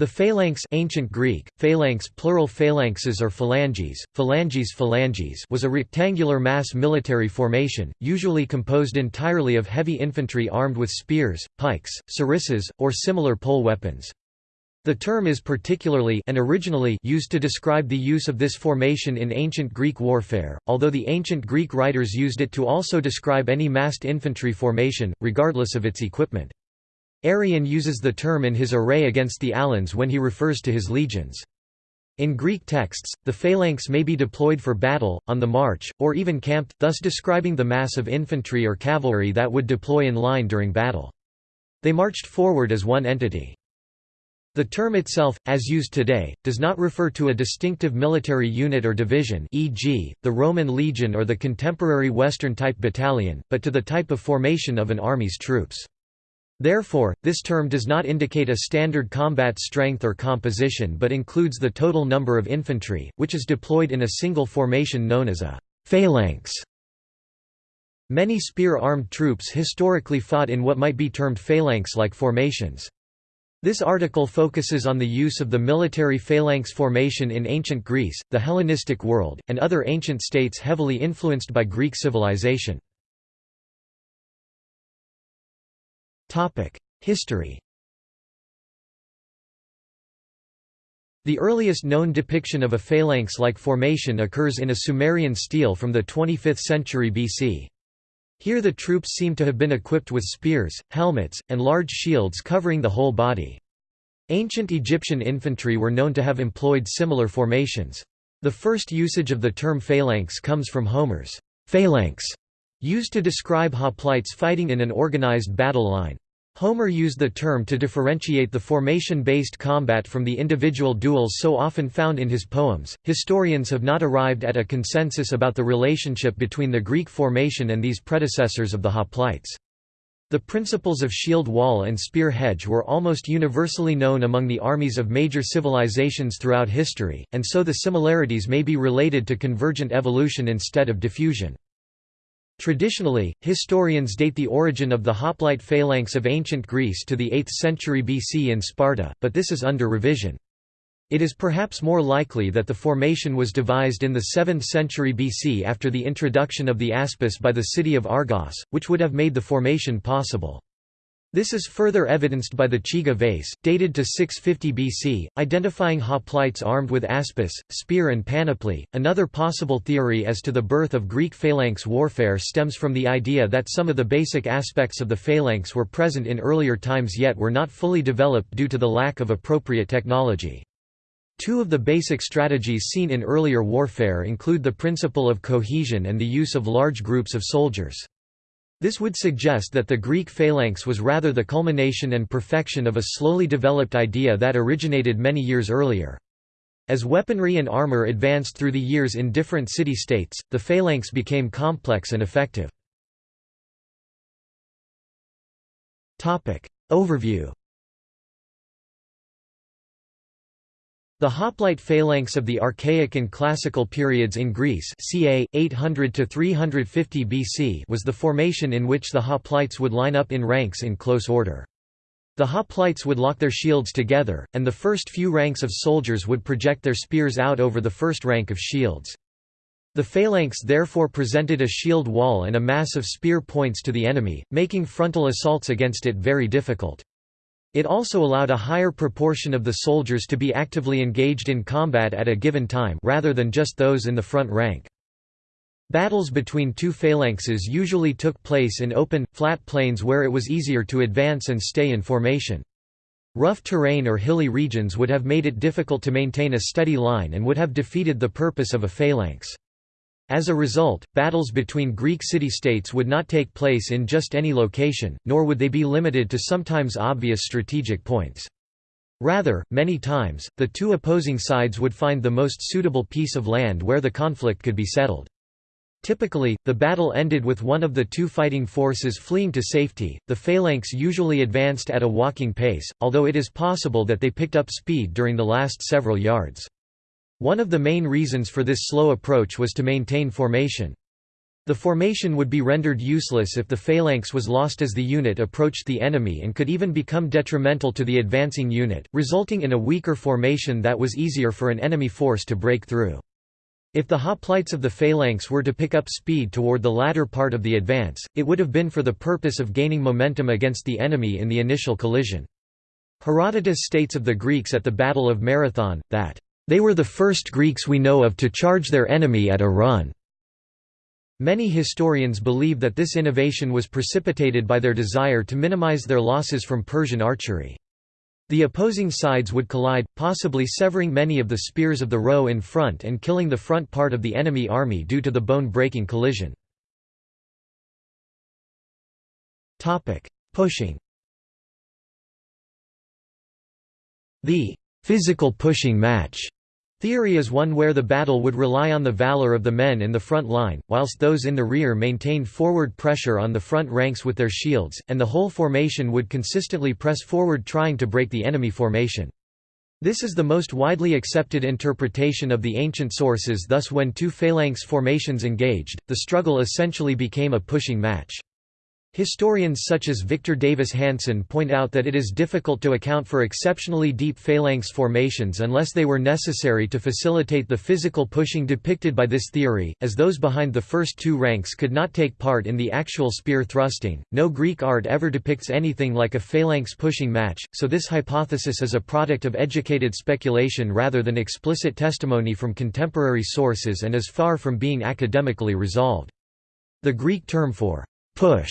The phalanx ancient Greek, phalanx plural phalanxes or phalanges, phalanges phalanges was a rectangular mass military formation, usually composed entirely of heavy infantry armed with spears, pikes, sarissas, or similar pole weapons. The term is particularly and originally used to describe the use of this formation in ancient Greek warfare, although the ancient Greek writers used it to also describe any massed infantry formation, regardless of its equipment. Arrian uses the term in his array against the Alans when he refers to his legions. In Greek texts, the phalanx may be deployed for battle, on the march, or even camped, thus describing the mass of infantry or cavalry that would deploy in line during battle. They marched forward as one entity. The term itself, as used today, does not refer to a distinctive military unit or division e.g., the Roman legion or the contemporary Western-type battalion, but to the type of formation of an army's troops. Therefore, this term does not indicate a standard combat strength or composition but includes the total number of infantry, which is deployed in a single formation known as a phalanx. Many spear-armed troops historically fought in what might be termed phalanx-like formations. This article focuses on the use of the military phalanx formation in ancient Greece, the Hellenistic world, and other ancient states heavily influenced by Greek civilization. History The earliest known depiction of a phalanx-like formation occurs in a Sumerian stele from the 25th century BC. Here the troops seem to have been equipped with spears, helmets, and large shields covering the whole body. Ancient Egyptian infantry were known to have employed similar formations. The first usage of the term phalanx comes from Homer's phalanx, Used to describe hoplites fighting in an organized battle line. Homer used the term to differentiate the formation-based combat from the individual duels so often found in his poems. Historians have not arrived at a consensus about the relationship between the Greek formation and these predecessors of the hoplites. The principles of shield wall and spear hedge were almost universally known among the armies of major civilizations throughout history, and so the similarities may be related to convergent evolution instead of diffusion. Traditionally, historians date the origin of the hoplite phalanx of ancient Greece to the 8th century BC in Sparta, but this is under revision. It is perhaps more likely that the formation was devised in the 7th century BC after the introduction of the aspis by the city of Argos, which would have made the formation possible. This is further evidenced by the Chigi vase, dated to 650 BC, identifying hoplites armed with aspis, spear, and panoply. Another possible theory as to the birth of Greek phalanx warfare stems from the idea that some of the basic aspects of the phalanx were present in earlier times yet were not fully developed due to the lack of appropriate technology. Two of the basic strategies seen in earlier warfare include the principle of cohesion and the use of large groups of soldiers. This would suggest that the Greek phalanx was rather the culmination and perfection of a slowly developed idea that originated many years earlier. As weaponry and armor advanced through the years in different city-states, the phalanx became complex and effective. Overview The hoplite phalanx of the Archaic and Classical periods in Greece ca. 800 to 350 BC was the formation in which the hoplites would line up in ranks in close order. The hoplites would lock their shields together, and the first few ranks of soldiers would project their spears out over the first rank of shields. The phalanx therefore presented a shield wall and a mass of spear points to the enemy, making frontal assaults against it very difficult. It also allowed a higher proportion of the soldiers to be actively engaged in combat at a given time rather than just those in the front rank. Battles between two phalanxes usually took place in open, flat plains where it was easier to advance and stay in formation. Rough terrain or hilly regions would have made it difficult to maintain a steady line and would have defeated the purpose of a phalanx. As a result, battles between Greek city-states would not take place in just any location, nor would they be limited to sometimes obvious strategic points. Rather, many times, the two opposing sides would find the most suitable piece of land where the conflict could be settled. Typically, the battle ended with one of the two fighting forces fleeing to safety. The phalanx usually advanced at a walking pace, although it is possible that they picked up speed during the last several yards. One of the main reasons for this slow approach was to maintain formation. The formation would be rendered useless if the phalanx was lost as the unit approached the enemy and could even become detrimental to the advancing unit, resulting in a weaker formation that was easier for an enemy force to break through. If the hoplites of the phalanx were to pick up speed toward the latter part of the advance, it would have been for the purpose of gaining momentum against the enemy in the initial collision. Herodotus states of the Greeks at the Battle of Marathon, that, "...they were the first Greeks we know of to charge their enemy at a run." Many historians believe that this innovation was precipitated by their desire to minimize their losses from Persian archery. The opposing sides would collide, possibly severing many of the spears of the row in front and killing the front part of the enemy army due to the bone-breaking collision. Pushing The physical pushing match Theory is one where the battle would rely on the valor of the men in the front line, whilst those in the rear maintained forward pressure on the front ranks with their shields, and the whole formation would consistently press forward trying to break the enemy formation. This is the most widely accepted interpretation of the ancient sources thus when two phalanx formations engaged, the struggle essentially became a pushing match. Historians such as Victor Davis Hanson point out that it is difficult to account for exceptionally deep phalanx formations unless they were necessary to facilitate the physical pushing depicted by this theory, as those behind the first two ranks could not take part in the actual spear thrusting. No Greek art ever depicts anything like a phalanx pushing match, so this hypothesis is a product of educated speculation rather than explicit testimony from contemporary sources and is far from being academically resolved. The Greek term for push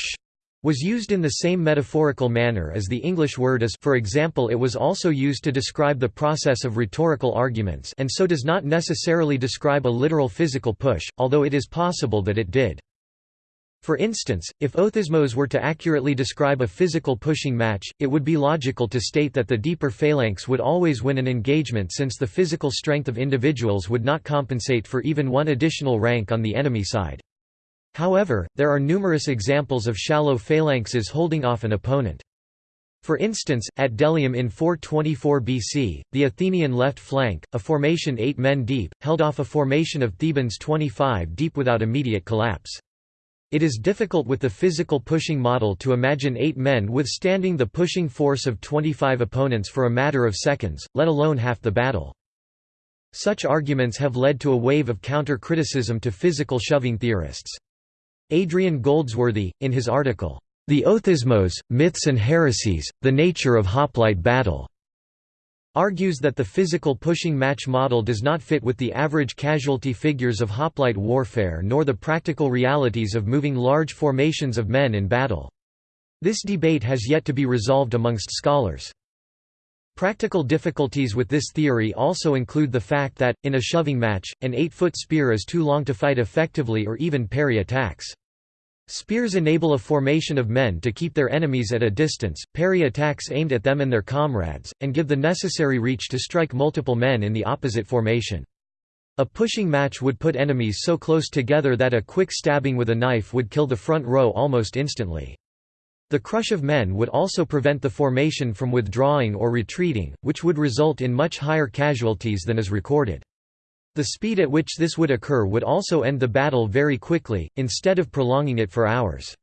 was used in the same metaphorical manner as the English word is for example it was also used to describe the process of rhetorical arguments and so does not necessarily describe a literal physical push, although it is possible that it did. For instance, if othismos were to accurately describe a physical pushing match, it would be logical to state that the deeper phalanx would always win an engagement since the physical strength of individuals would not compensate for even one additional rank on the enemy side. However, there are numerous examples of shallow phalanxes holding off an opponent. For instance, at Delium in 424 BC, the Athenian left flank, a formation eight men deep, held off a formation of Thebans 25 deep without immediate collapse. It is difficult with the physical pushing model to imagine eight men withstanding the pushing force of 25 opponents for a matter of seconds, let alone half the battle. Such arguments have led to a wave of counter-criticism to physical shoving theorists. Adrian Goldsworthy, in his article, The Othismos, Myths and Heresies, The Nature of Hoplite Battle, argues that the physical pushing match model does not fit with the average casualty figures of hoplite warfare nor the practical realities of moving large formations of men in battle. This debate has yet to be resolved amongst scholars. Practical difficulties with this theory also include the fact that, in a shoving match, an 8-foot spear is too long to fight effectively or even parry attacks. Spears enable a formation of men to keep their enemies at a distance, parry attacks aimed at them and their comrades, and give the necessary reach to strike multiple men in the opposite formation. A pushing match would put enemies so close together that a quick stabbing with a knife would kill the front row almost instantly. The crush of men would also prevent the formation from withdrawing or retreating, which would result in much higher casualties than is recorded. The speed at which this would occur would also end the battle very quickly, instead of prolonging it for hours.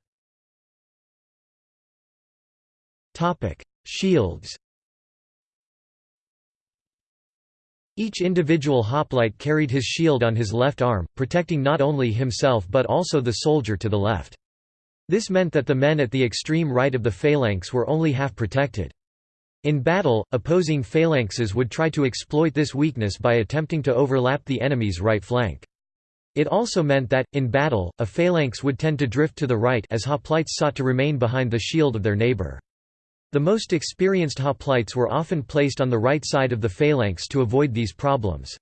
Shields Each individual hoplite carried his shield on his left arm, protecting not only himself but also the soldier to the left. This meant that the men at the extreme right of the phalanx were only half protected. In battle, opposing phalanxes would try to exploit this weakness by attempting to overlap the enemy's right flank. It also meant that, in battle, a phalanx would tend to drift to the right as hoplites sought to remain behind the shield of their neighbor. The most experienced hoplites were often placed on the right side of the phalanx to avoid these problems.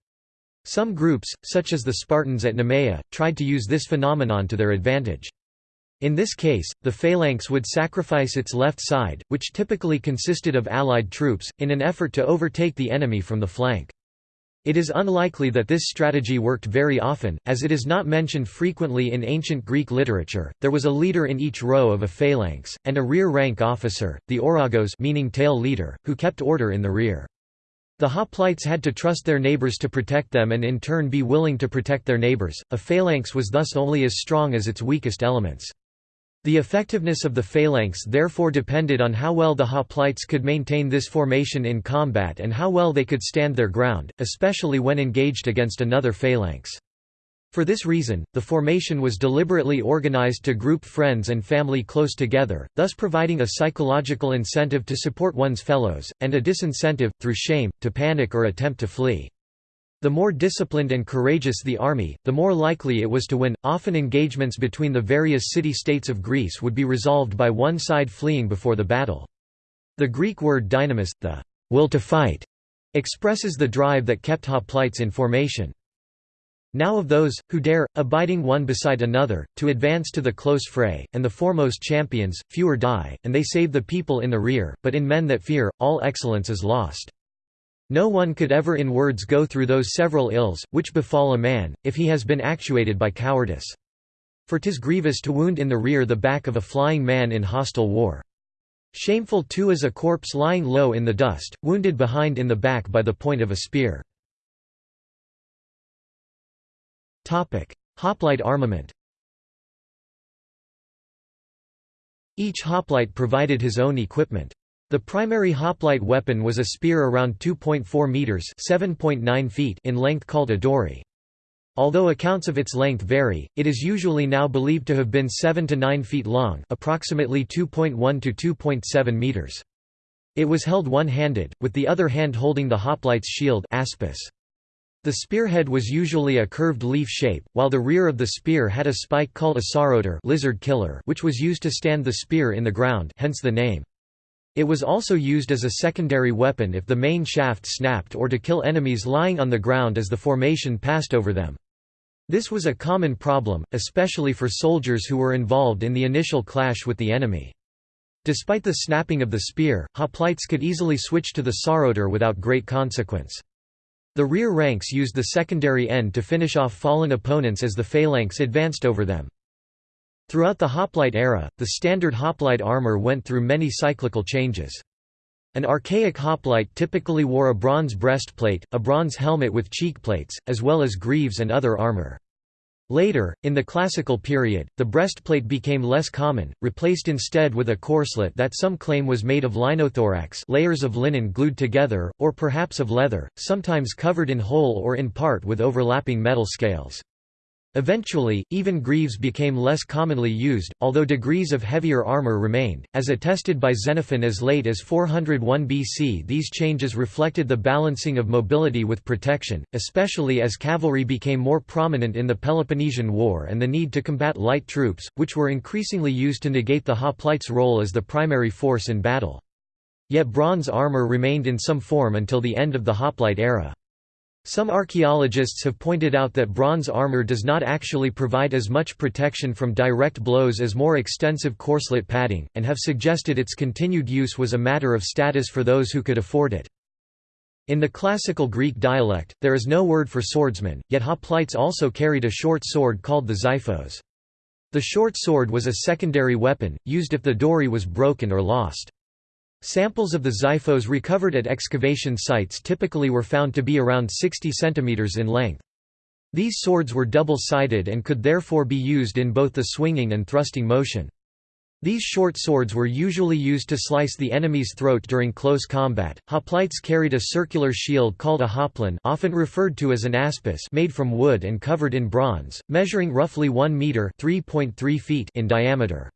Some groups, such as the Spartans at Nemea, tried to use this phenomenon to their advantage. In this case, the phalanx would sacrifice its left side, which typically consisted of allied troops, in an effort to overtake the enemy from the flank. It is unlikely that this strategy worked very often, as it is not mentioned frequently in ancient Greek literature. There was a leader in each row of a phalanx, and a rear rank officer, the ouragos meaning tail leader, who kept order in the rear. The hoplites had to trust their neighbors to protect them and in turn be willing to protect their neighbors. A phalanx was thus only as strong as its weakest elements. The effectiveness of the phalanx therefore depended on how well the hoplites could maintain this formation in combat and how well they could stand their ground, especially when engaged against another phalanx. For this reason, the formation was deliberately organized to group friends and family close together, thus providing a psychological incentive to support one's fellows, and a disincentive, through shame, to panic or attempt to flee. The more disciplined and courageous the army, the more likely it was to win. Often engagements between the various city-states of Greece would be resolved by one side fleeing before the battle. The Greek word dynamis, the will to fight, expresses the drive that kept hoplites in formation. Now of those, who dare, abiding one beside another, to advance to the close fray, and the foremost champions, fewer die, and they save the people in the rear, but in men that fear, all excellence is lost. No one could ever in words go through those several ills, which befall a man, if he has been actuated by cowardice. For 'tis grievous to wound in the rear the back of a flying man in hostile war. Shameful too is a corpse lying low in the dust, wounded behind in the back by the point of a spear. Hoplite armament Each hoplite provided his own equipment. The primary hoplite weapon was a spear around 2.4 meters (7.9 feet) in length called a dory. Although accounts of its length vary, it is usually now believed to have been 7 to 9 feet long, approximately 2.1 to 2.7 meters. It was held one-handed, with the other hand holding the hoplite's shield aspis. The spearhead was usually a curved leaf shape, while the rear of the spear had a spike called a sauroter lizard killer which was used to stand the spear in the ground hence the name. It was also used as a secondary weapon if the main shaft snapped or to kill enemies lying on the ground as the formation passed over them. This was a common problem, especially for soldiers who were involved in the initial clash with the enemy. Despite the snapping of the spear, hoplites could easily switch to the sauroter without great consequence. The rear ranks used the secondary end to finish off fallen opponents as the phalanx advanced over them. Throughout the hoplite era, the standard hoplite armor went through many cyclical changes. An archaic hoplite typically wore a bronze breastplate, a bronze helmet with cheekplates, as well as greaves and other armor. Later, in the classical period, the breastplate became less common, replaced instead with a corselet that some claim was made of linothorax layers of linen glued together, or perhaps of leather, sometimes covered in whole or in part with overlapping metal scales. Eventually, even greaves became less commonly used, although degrees of heavier armor remained, as attested by Xenophon as late as 401 BC. These changes reflected the balancing of mobility with protection, especially as cavalry became more prominent in the Peloponnesian War and the need to combat light troops, which were increasingly used to negate the hoplites' role as the primary force in battle. Yet bronze armor remained in some form until the end of the hoplite era. Some archaeologists have pointed out that bronze armor does not actually provide as much protection from direct blows as more extensive corselet padding, and have suggested its continued use was a matter of status for those who could afford it. In the classical Greek dialect, there is no word for swordsman, yet hoplites also carried a short sword called the xiphos. The short sword was a secondary weapon, used if the dory was broken or lost. Samples of the xiphos recovered at excavation sites typically were found to be around 60 cm in length. These swords were double-sided and could therefore be used in both the swinging and thrusting motion. These short swords were usually used to slice the enemy's throat during close combat. Hoplites carried a circular shield called a hoplon, often referred to as an aspis, made from wood and covered in bronze, measuring roughly 1 meter (3.3 feet) in diameter.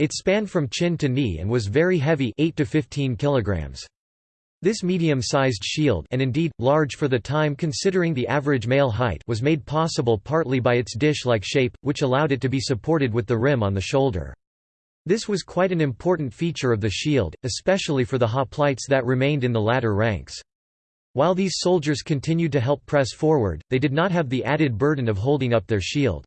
It spanned from chin to knee and was very heavy 8 to 15 kilograms. This medium-sized shield and indeed, large for the time considering the average male height was made possible partly by its dish-like shape, which allowed it to be supported with the rim on the shoulder. This was quite an important feature of the shield, especially for the hoplites that remained in the latter ranks. While these soldiers continued to help press forward, they did not have the added burden of holding up their shield.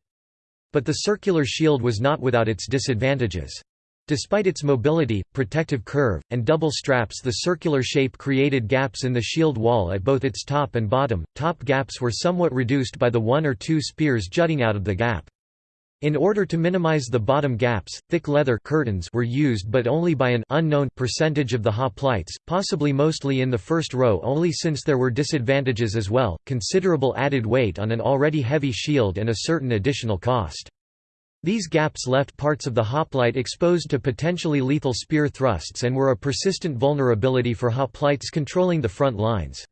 But the circular shield was not without its disadvantages. Despite its mobility, protective curve, and double straps the circular shape created gaps in the shield wall at both its top and bottom, top gaps were somewhat reduced by the one or two spears jutting out of the gap. In order to minimize the bottom gaps, thick leather curtains were used but only by an unknown percentage of the hoplites, possibly mostly in the first row only since there were disadvantages as well, considerable added weight on an already heavy shield and a certain additional cost. These gaps left parts of the hoplite exposed to potentially lethal spear thrusts and were a persistent vulnerability for hoplites controlling the front lines.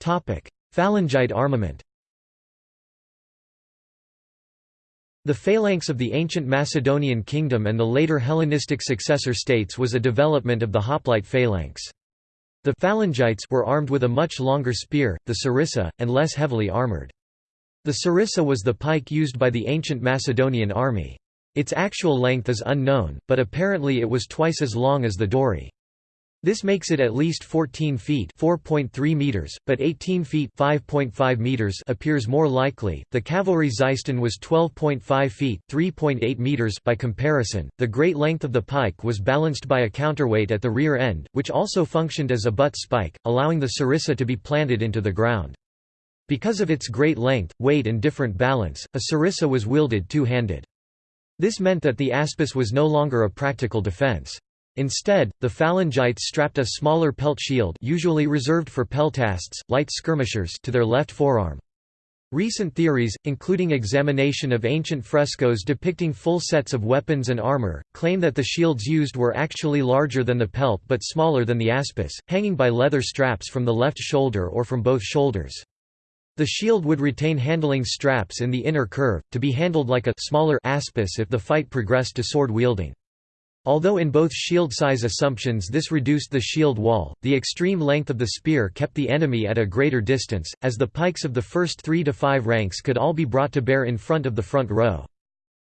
Phalangite armament The phalanx of the ancient Macedonian kingdom and the later Hellenistic successor states was a development of the hoplite phalanx. The phalangites were armed with a much longer spear, the sarissa, and less heavily armored. The sarissa was the pike used by the ancient Macedonian army. Its actual length is unknown, but apparently it was twice as long as the dory. This makes it at least 14 feet (4.3 meters), but 18 feet (5.5 meters) appears more likely. The cavalry Xyston was 12.5 feet (3.8 meters) by comparison. The great length of the pike was balanced by a counterweight at the rear end, which also functioned as a butt spike, allowing the sarissa to be planted into the ground. Because of its great length, weight and different balance, a sarissa was wielded two-handed. This meant that the aspis was no longer a practical defense. Instead, the phalangites strapped a smaller pelt shield usually reserved for peltasts, light skirmishers to their left forearm. Recent theories, including examination of ancient frescoes depicting full sets of weapons and armor, claim that the shields used were actually larger than the pelt but smaller than the aspis, hanging by leather straps from the left shoulder or from both shoulders. The shield would retain handling straps in the inner curve, to be handled like a smaller aspis if the fight progressed to sword wielding. Although in both shield size assumptions this reduced the shield wall, the extreme length of the spear kept the enemy at a greater distance, as the pikes of the first three to five ranks could all be brought to bear in front of the front row.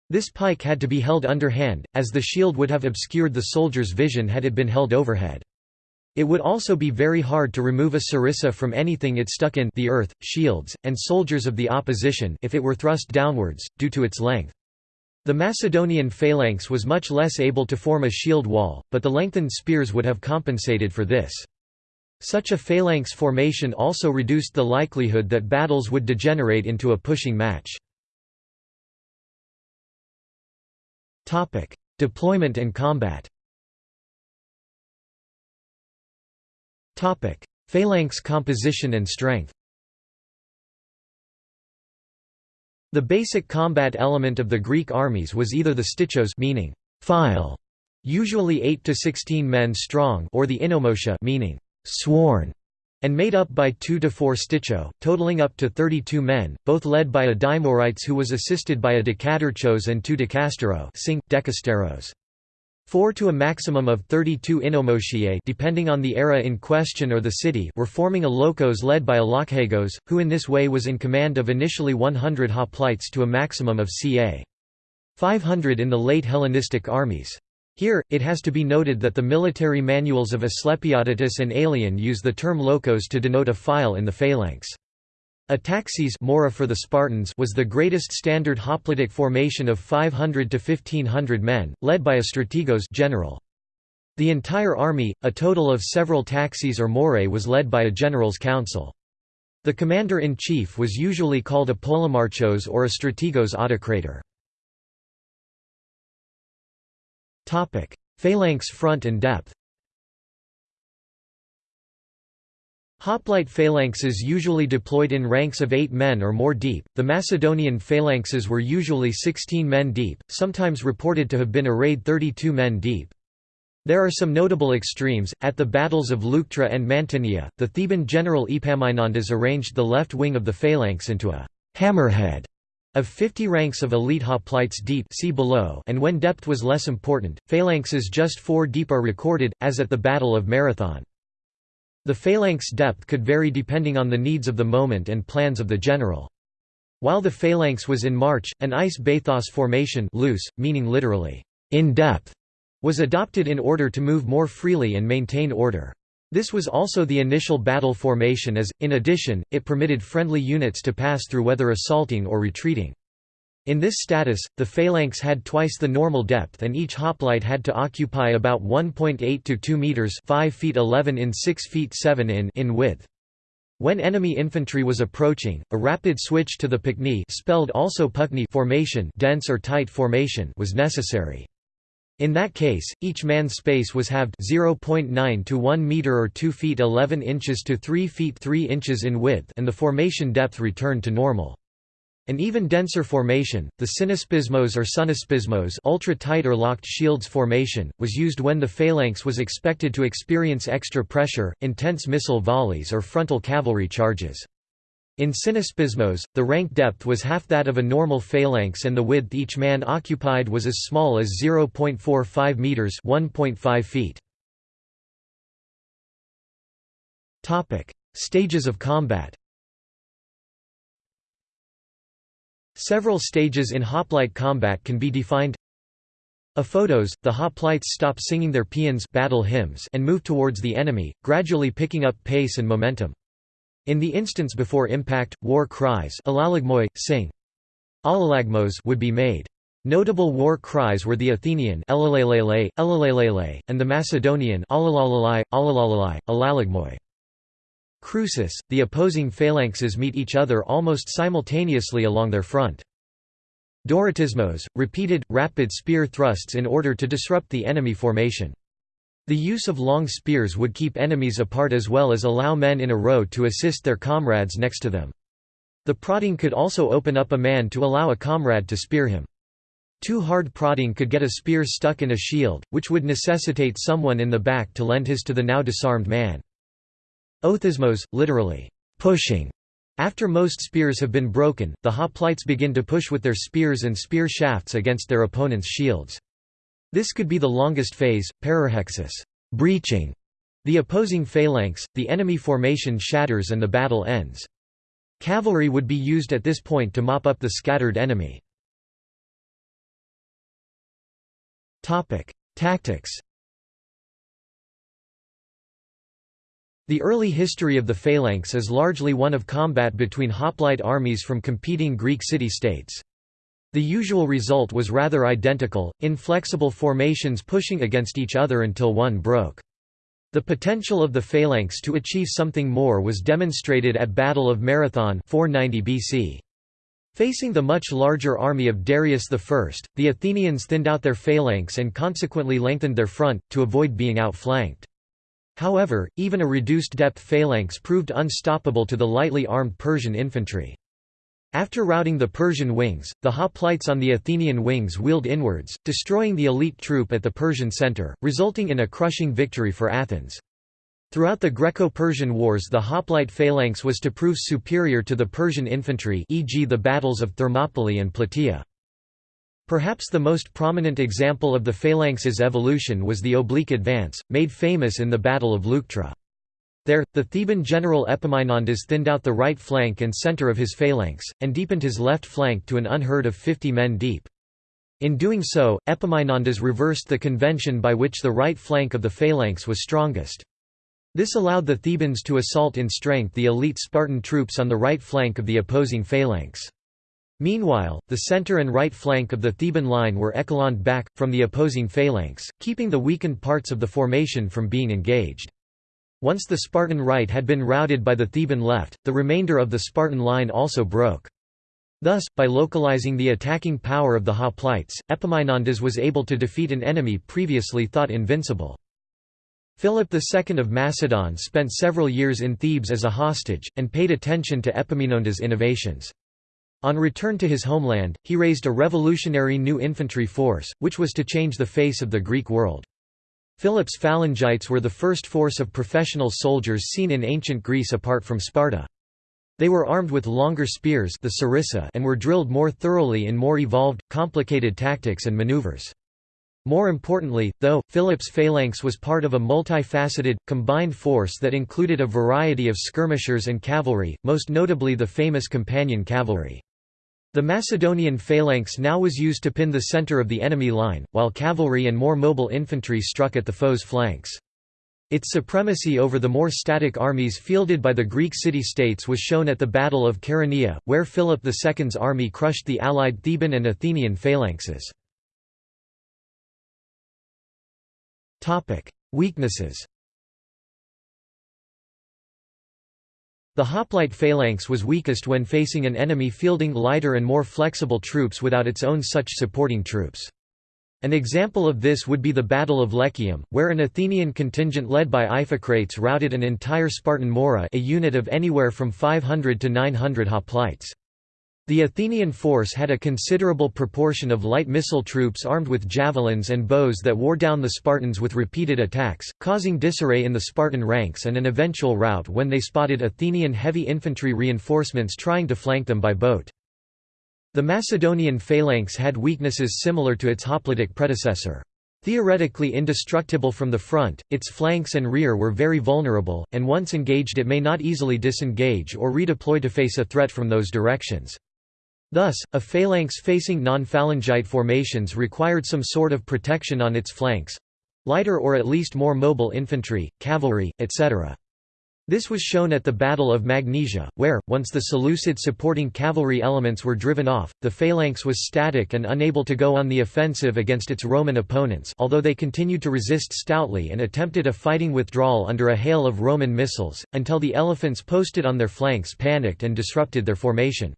This pike had to be held underhand, as the shield would have obscured the soldier's vision had it been held overhead. It would also be very hard to remove a sarissa from anything it stuck in the earth, shields, and soldiers of the opposition if it were thrust downwards, due to its length. The Macedonian phalanx was much less able to form a shield wall, but the lengthened spears would have compensated for this. Such a phalanx formation also reduced the likelihood that battles would degenerate into a pushing match. Deployment and combat Phalanx composition and strength The basic combat element of the Greek armies was either the stichos meaning file, usually 8 to 16 men strong, or the enomotia meaning sworn, and made up by 2 to 4 sticho, totaling up to 32 men, both led by a dimoirites who was assisted by a decadarchos and two decastero, 4 to a maximum of 32 enomotiai depending on the era in question or the city were forming a lochos led by a lokhagos, who in this way was in command of initially 100 hoplites to a maximum of ca. 500 in the late Hellenistic armies. Here, it has to be noted that the military manuals of Asclepiodotus and Aelian use the term lochos to denote a file in the phalanx. A taxis mora for the Spartans was the greatest standard hoplitic formation of 500 to 1500 men, led by a strategos general. The entire army, a total of several taxis or morae was led by a general's council. The commander-in-chief was usually called a polemarchos or a strategos autocrator. Phalanx front and depth Hoplite phalanxes usually deployed in ranks of eight men or more deep, the Macedonian phalanxes were usually 16 men deep, sometimes reported to have been arrayed 32 men deep. There are some notable extremes. At the battles of Leuctra and Mantinea, the Theban general Epaminondas arranged the left wing of the phalanx into a hammerhead of 50 ranks of elite hoplites deep see below and when depth was less important, phalanxes just four deep are recorded, as at the Battle of Marathon. The phalanx depth could vary depending on the needs of the moment and plans of the general. While the phalanx was in march, an eis bathos formation loose, meaning literally, in depth, was adopted in order to move more freely and maintain order. This was also the initial battle formation as, in addition, it permitted friendly units to pass through whether assaulting or retreating. In this status, the phalanx had twice the normal depth and each hoplite had to occupy about 1.8 to 2 meters 5 feet 11 in 6 feet 7 in in width. When enemy infantry was approaching, a rapid switch to the Pukni spelled also Pukni formation, dense or tight formation was necessary. In that case, each man's space was halved 0.9 to 1 meter or 2 feet 11 inches to 3 feet 3 inches in width and the formation depth returned to normal. An even denser formation, the synaspismos or sunaspismos ultra-tight or locked shields formation, was used when the phalanx was expected to experience extra pressure, intense missile volleys or frontal cavalry charges. In synaspismos, the rank depth was half that of a normal phalanx and the width each man occupied was as small as 0.45 meters, 1.5 feet. Topic: Stages of combat. Several stages in hoplite combat can be defined. Ephodos, the hoplites stop singing their paeans battle hymns and move towards the enemy, gradually picking up pace and momentum. In the instance before impact, war cries alalagmoi, sing Alalagmos would be made. Notable war cries were the Athenian and the Macedonian Krousis, the opposing phalanxes meet each other almost simultaneously along their front. Doratismos, repeated, rapid spear thrusts in order to disrupt the enemy formation. The use of long spears would keep enemies apart as well as allow men in a row to assist their comrades next to them. The prodding could also open up a man to allow a comrade to spear him. Too hard prodding could get a spear stuck in a shield, which would necessitate someone in the back to lend his to the now disarmed man. Othismos, literally, pushing. After most spears have been broken, the hoplites begin to push with their spears and spear shafts against their opponent's shields. This could be the longest phase, pararhexis breaching the opposing phalanx, the enemy formation shatters and the battle ends. Cavalry would be used at this point to mop up the scattered enemy. Tactics The early history of the phalanx is largely one of combat between hoplite armies from competing Greek city-states. The usual result was rather identical, inflexible formations pushing against each other until one broke. The potential of the phalanx to achieve something more was demonstrated at Battle of Marathon 490 BC. Facing the much larger army of Darius I, the Athenians thinned out their phalanx and consequently lengthened their front, to avoid being outflanked. However, even a reduced depth phalanx proved unstoppable to the lightly armed Persian infantry. After routing the Persian wings, the hoplites on the Athenian wings wheeled inwards, destroying the elite troop at the Persian center, resulting in a crushing victory for Athens. Throughout the Greco-Persian Wars the hoplite phalanx was to prove superior to the Persian infantry e.g. the battles of Thermopylae and Plataea. Perhaps the most prominent example of the phalanx's evolution was the oblique advance, made famous in the Battle of Leuctra. There, the Theban general Epaminondas thinned out the right flank and center of his phalanx, and deepened his left flank to an unheard of 50 men deep. In doing so, Epaminondas reversed the convention by which the right flank of the phalanx was strongest. This allowed the Thebans to assault in strength the elite Spartan troops on the right flank of the opposing phalanx. Meanwhile, the center and right flank of the Theban line were echeloned back, from the opposing phalanx, keeping the weakened parts of the formation from being engaged. Once the Spartan right had been routed by the Theban left, the remainder of the Spartan line also broke. Thus, by localizing the attacking power of the hoplites, Epaminondas was able to defeat an enemy previously thought invincible. Philip II of Macedon spent several years in Thebes as a hostage, and paid attention to Epaminondas' innovations. On return to his homeland, he raised a revolutionary new infantry force, which was to change the face of the Greek world. Philip's phalangites were the first force of professional soldiers seen in ancient Greece apart from Sparta. They were armed with longer spears the sarissa and were drilled more thoroughly in more evolved, complicated tactics and maneuvers. More importantly, though, Philip's phalanx was part of a multifaceted, combined force that included a variety of skirmishers and cavalry, most notably the famous companion cavalry. The Macedonian phalanx now was used to pin the center of the enemy line, while cavalry and more mobile infantry struck at the foe's flanks. Its supremacy over the more static armies fielded by the Greek city-states was shown at the Battle of Chaeronea, where Philip II's army crushed the allied Theban and Athenian phalanxes. Weaknesses The hoplite phalanx was weakest when facing an enemy fielding lighter and more flexible troops without its own such supporting troops. An example of this would be the Battle of Lechaeum, where an Athenian contingent led by Iphicrates routed an entire Spartan mora a unit of anywhere from 500 to 900 hoplites. The Athenian force had a considerable proportion of light missile troops armed with javelins and bows that wore down the Spartans with repeated attacks, causing disarray in the Spartan ranks and an eventual rout when they spotted Athenian heavy infantry reinforcements trying to flank them by boat. The Macedonian phalanx had weaknesses similar to its hoplitic predecessor. Theoretically indestructible from the front, its flanks and rear were very vulnerable, and once engaged it may not easily disengage or redeploy to face a threat from those directions. Thus, a phalanx facing non-phalangite formations required some sort of protection on its flanks—lighter or at least more mobile infantry, cavalry, etc. This was shown at the Battle of Magnesia, where, once the Seleucid supporting cavalry elements were driven off, the phalanx was static and unable to go on the offensive against its Roman opponents although they continued to resist stoutly and attempted a fighting withdrawal under a hail of Roman missiles, until the elephants posted on their flanks panicked and disrupted their formation.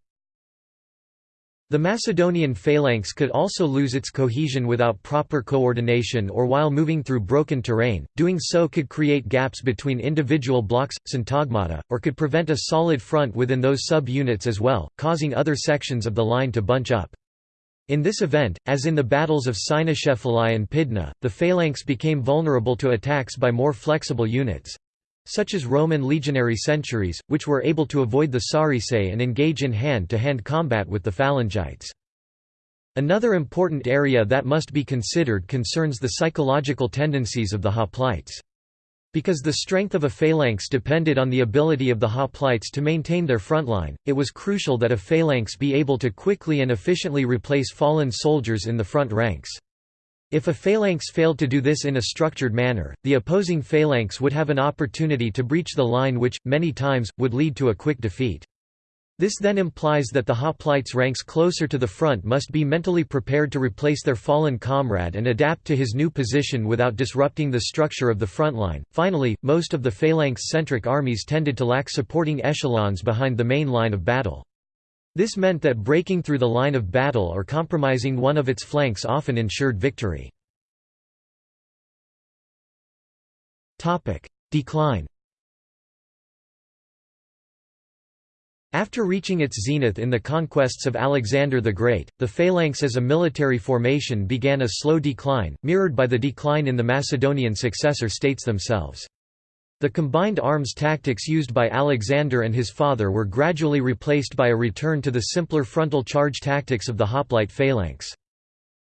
The Macedonian phalanx could also lose its cohesion without proper coordination or while moving through broken terrain, doing so could create gaps between individual blocks, syntagmata, or could prevent a solid front within those sub-units as well, causing other sections of the line to bunch up. In this event, as in the battles of Cynocephalae and Pydna, the phalanx became vulnerable to attacks by more flexible units such as Roman legionary centuries, which were able to avoid the Sarissae and engage in hand-to-hand -hand combat with the Phalangites. Another important area that must be considered concerns the psychological tendencies of the hoplites. Because the strength of a phalanx depended on the ability of the hoplites to maintain their frontline, it was crucial that a phalanx be able to quickly and efficiently replace fallen soldiers in the front ranks. If a phalanx failed to do this in a structured manner, the opposing phalanx would have an opportunity to breach the line which, many times, would lead to a quick defeat. This then implies that the hoplites ranks closer to the front must be mentally prepared to replace their fallen comrade and adapt to his new position without disrupting the structure of the front line. Finally, most of the phalanx-centric armies tended to lack supporting echelons behind the main line of battle. This meant that breaking through the line of battle or compromising one of its flanks often ensured victory. Decline After reaching its zenith in the conquests of Alexander the Great, the phalanx as a military formation began a slow decline, mirrored by the decline in the Macedonian successor states themselves. The combined arms tactics used by Alexander and his father were gradually replaced by a return to the simpler frontal charge tactics of the hoplite phalanx.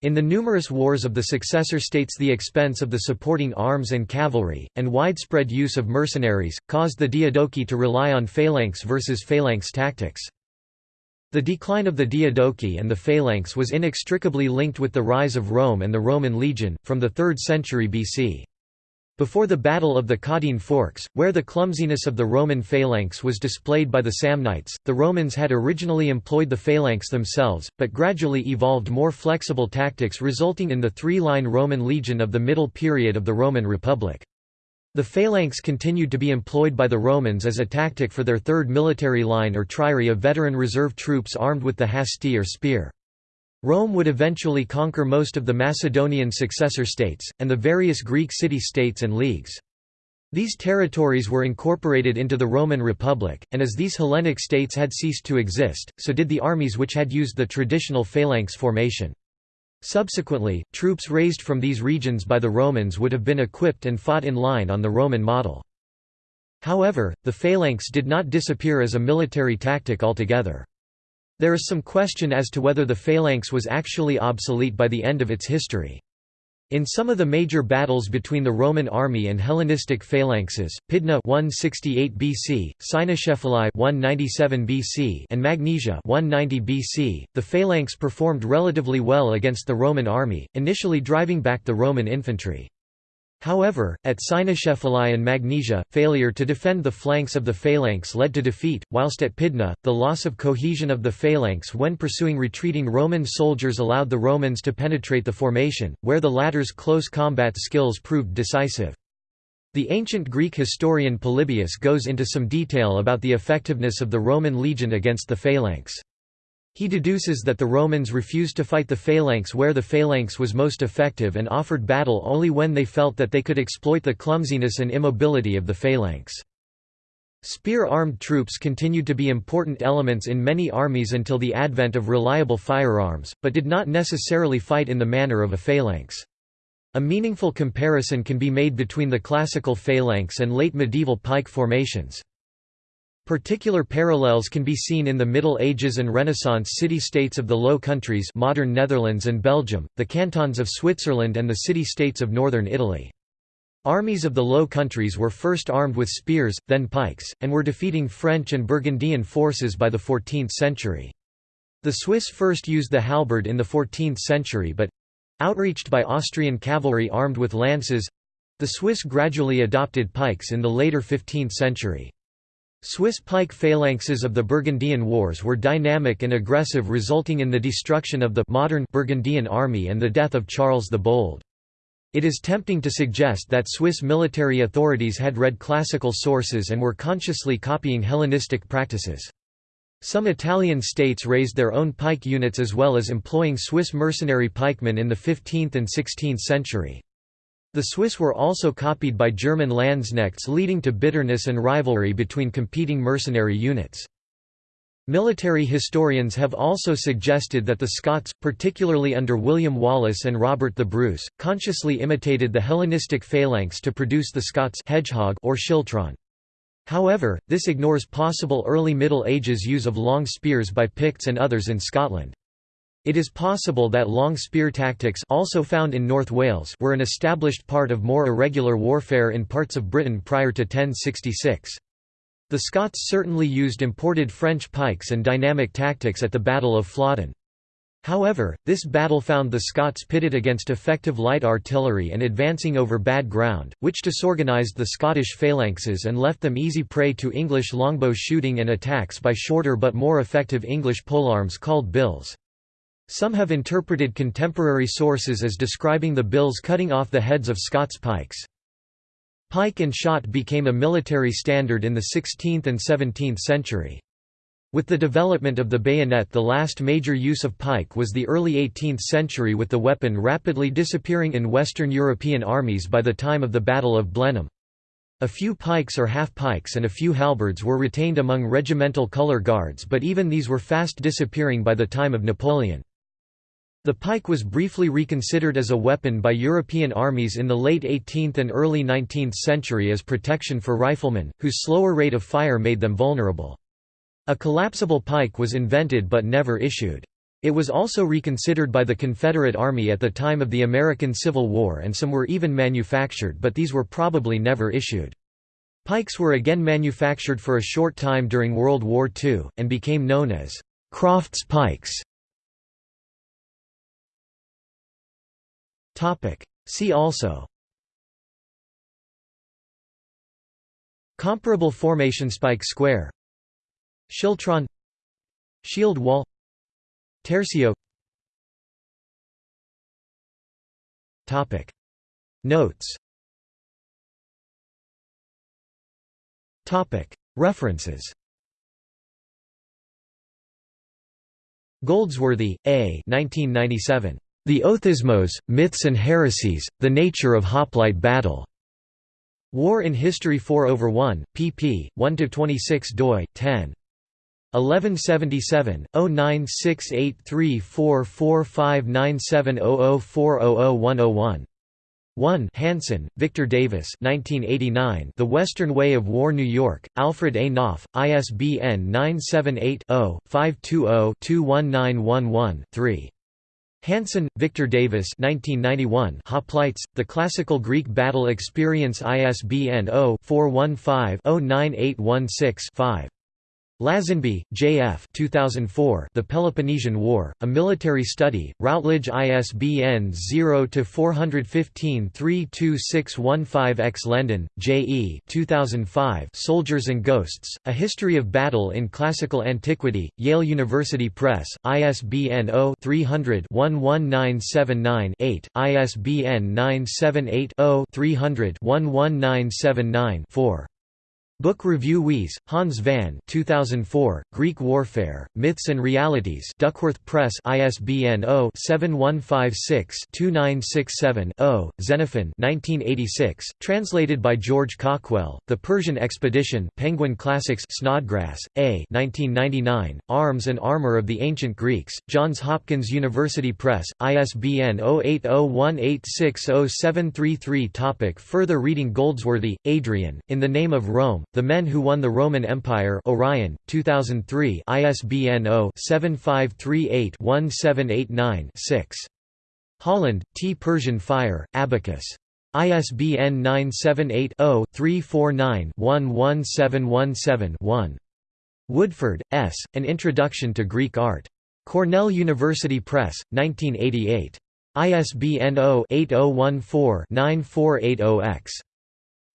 In the numerous wars of the successor states the expense of the supporting arms and cavalry, and widespread use of mercenaries, caused the Diadochi to rely on phalanx versus phalanx tactics. The decline of the Diadochi and the phalanx was inextricably linked with the rise of Rome and the Roman legion, from the 3rd century BC. Before the Battle of the Caudine Forks, where the clumsiness of the Roman phalanx was displayed by the Samnites, the Romans had originally employed the phalanx themselves, but gradually evolved more flexible tactics resulting in the three-line Roman legion of the middle period of the Roman Republic. The phalanx continued to be employed by the Romans as a tactic for their third military line or triarii of veteran reserve troops armed with the hasti or spear. Rome would eventually conquer most of the Macedonian successor states, and the various Greek city-states and leagues. These territories were incorporated into the Roman Republic, and as these Hellenic states had ceased to exist, so did the armies which had used the traditional phalanx formation. Subsequently, troops raised from these regions by the Romans would have been equipped and fought in line on the Roman model. However, the phalanx did not disappear as a military tactic altogether. There is some question as to whether the phalanx was actually obsolete by the end of its history. In some of the major battles between the Roman army and Hellenistic phalanxes, Pydna 168 BC, Cynocephalae 197 BC, and Magnesia 190 BC, the phalanx performed relatively well against the Roman army, initially driving back the Roman infantry. However, at Cynocephalae and Magnesia, failure to defend the flanks of the phalanx led to defeat, whilst at Pydna, the loss of cohesion of the phalanx when pursuing retreating Roman soldiers allowed the Romans to penetrate the formation, where the latter's close combat skills proved decisive. The ancient Greek historian Polybius goes into some detail about the effectiveness of the Roman legion against the phalanx. He deduces that the Romans refused to fight the phalanx where the phalanx was most effective and offered battle only when they felt that they could exploit the clumsiness and immobility of the phalanx. Spear-armed troops continued to be important elements in many armies until the advent of reliable firearms, but did not necessarily fight in the manner of a phalanx. A meaningful comparison can be made between the classical phalanx and late medieval pike formations. Particular parallels can be seen in the Middle Ages and Renaissance city-states of the Low Countries modern Netherlands and Belgium, the cantons of Switzerland and the city-states of northern Italy. Armies of the Low Countries were first armed with spears, then pikes, and were defeating French and Burgundian forces by the 14th century. The Swiss first used the halberd in the 14th century but, Outreached by Austrian cavalry armed with lances—the Swiss gradually adopted pikes in the later 15th century. Swiss pike phalanxes of the Burgundian Wars were dynamic and aggressive resulting in the destruction of the modern Burgundian army and the death of Charles the Bold. It is tempting to suggest that Swiss military authorities had read classical sources and were consciously copying Hellenistic practices. Some Italian states raised their own pike units as well as employing Swiss mercenary pikemen in the 15th and 16th century. The Swiss were also copied by German Landsknechts leading to bitterness and rivalry between competing mercenary units. Military historians have also suggested that the Scots, particularly under William Wallace and Robert the Bruce, consciously imitated the Hellenistic phalanx to produce the Scots hedgehog or schiltron. However, this ignores possible early Middle Ages use of long spears by Picts and others in Scotland. It is possible that long spear tactics also found in North Wales were an established part of more irregular warfare in parts of Britain prior to 1066. The Scots certainly used imported French pikes and dynamic tactics at the Battle of Flodden. However, this battle found the Scots pitted against effective light artillery and advancing over bad ground, which disorganised the Scottish phalanxes and left them easy prey to English longbow shooting and attacks by shorter but more effective English polearms called bills. Some have interpreted contemporary sources as describing the bills cutting off the heads of Scots pikes. Pike and shot became a military standard in the 16th and 17th century. With the development of the bayonet the last major use of pike was the early 18th century with the weapon rapidly disappearing in Western European armies by the time of the Battle of Blenheim. A few pikes or half-pikes and a few halberds were retained among regimental colour guards but even these were fast disappearing by the time of Napoleon. The pike was briefly reconsidered as a weapon by European armies in the late 18th and early 19th century as protection for riflemen, whose slower rate of fire made them vulnerable. A collapsible pike was invented but never issued. It was also reconsidered by the Confederate Army at the time of the American Civil War and some were even manufactured but these were probably never issued. Pikes were again manufactured for a short time during World War II, and became known as Croft's pikes. See also. Comparable formation spike square. Schiltron. Shield wall. Tercio Topic. Notes. Topic. References. Goldsworthy, A. 1997. The Othismos, Myths and Heresies, The Nature of Hoplite Battle. War in History 4 over 1, pp. 1–26 doi, 10. 1177 096834459700400101 1 Hanson, Victor Davis 1989 The Western Way of War New York, Alfred A. Knopf, ISBN 978-0-520-21911-3. Hanson, Victor Davis 1991 Hoplites, The Classical Greek Battle Experience ISBN 0-415-09816-5. Lazenby, J.F. 2004, The Peloponnesian War, A Military Study, Routledge ISBN 0-415-32615-X Lendon, J.E. 2005, Soldiers and Ghosts, A History of Battle in Classical Antiquity, Yale University Press, ISBN 0-300-11979-8, ISBN 978-0-300-11979-4. Book Review Wees, Hans van 2004, Greek Warfare, Myths and Realities Duckworth Press ISBN 0-7156-2967-0, Xenophon 1986, translated by George Cawkwell, The Persian Expedition Penguin Classics Snodgrass, A 1999, Arms and Armor of the Ancient Greeks, Johns Hopkins University Press, ISBN 0801860733 Topic Further reading Goldsworthy, Adrian, In the Name of Rome, the Men Who Won the Roman Empire Orion, 2003 ISBN 0-7538-1789-6. Holland, T. Persian Fire, Abacus. ISBN 978-0-349-11717-1. Woodford, S., An Introduction to Greek Art. Cornell University Press, 1988. ISBN 0-8014-9480-X.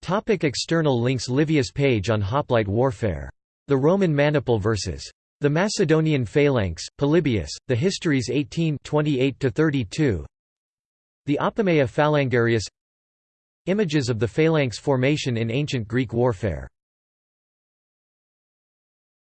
Topic external links Livius page on hoplite warfare. The Roman Maniple vs. The Macedonian Phalanx, Polybius, The Histories 18 28–32 The Apamea Phalangarius Images of the phalanx formation in ancient Greek warfare